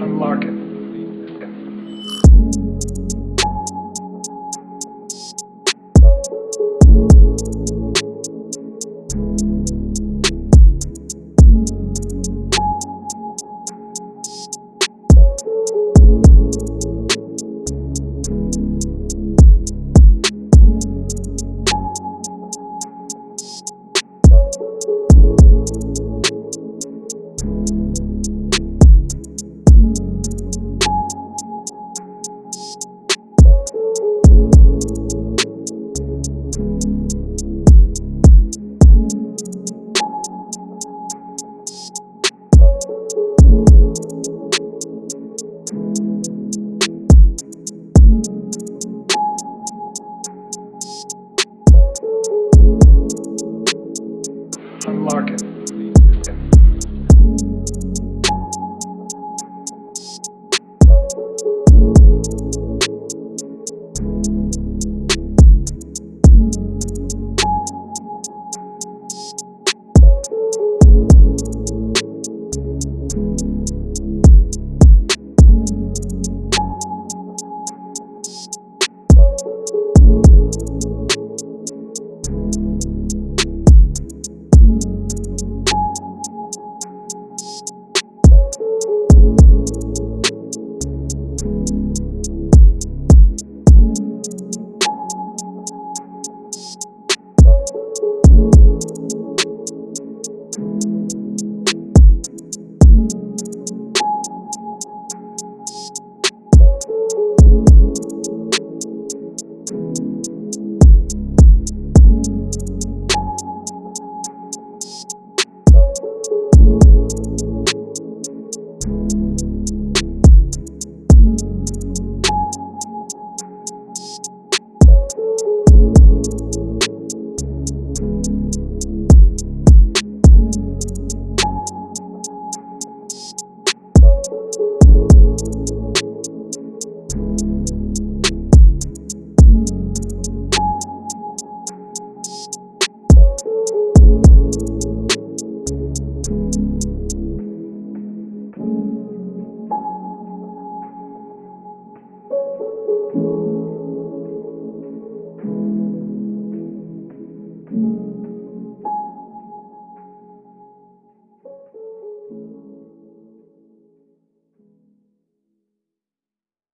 Unlock it. you